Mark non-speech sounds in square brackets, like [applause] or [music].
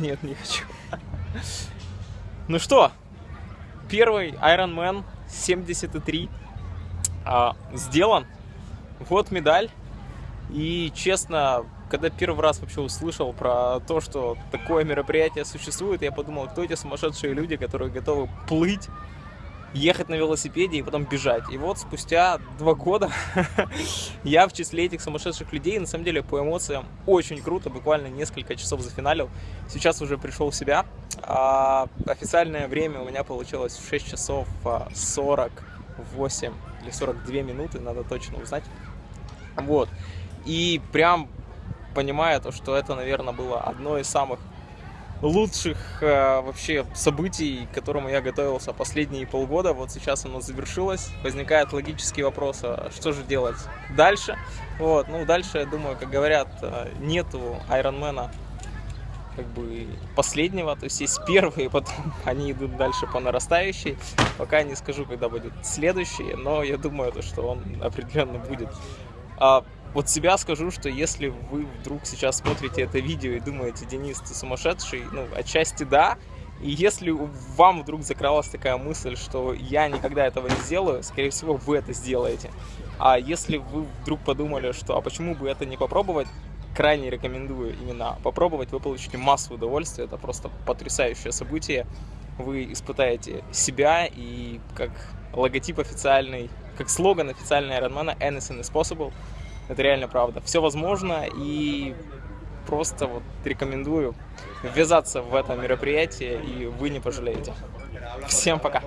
Нет, не хочу. Ну что, первый Iron Man 73 а, сделан. Вот медаль. И честно, когда первый раз вообще услышал про то, что такое мероприятие существует, я подумал, кто эти сумасшедшие люди, которые готовы плыть ехать на велосипеде и потом бежать. И вот спустя два года [laughs] я в числе этих сумасшедших людей, на самом деле по эмоциям очень круто, буквально несколько часов зафиналил. Сейчас уже пришел в себя. А официальное время у меня получилось в 6 часов 48 а, или 42 минуты, надо точно узнать. Вот. И прям понимая то, что это, наверное, было одно из самых лучших э, вообще событий, к которому я готовился последние полгода. Вот сейчас оно завершилось. Возникает логический вопрос, а что же делать дальше? Вот, ну дальше, я думаю, как говорят, э, нету Айронмена как бы последнего, то есть есть первые, [laughs] потом они идут дальше по нарастающей. Пока не скажу, когда будет следующий, но я думаю, то, что он определенно будет. Вот себя скажу, что если вы вдруг сейчас смотрите это видео и думаете, Денис, ты сумасшедший, ну, отчасти да, и если вам вдруг закралась такая мысль, что я никогда этого не сделаю, скорее всего, вы это сделаете. А если вы вдруг подумали, что а почему бы это не попробовать, крайне рекомендую именно попробовать, вы получите массу удовольствия, это просто потрясающее событие. Вы испытаете себя и как логотип официальный, как слоган официальный Ironman Anything is possible. Это реально правда. Все возможно и просто вот рекомендую ввязаться в это мероприятие, и вы не пожалеете. Всем пока!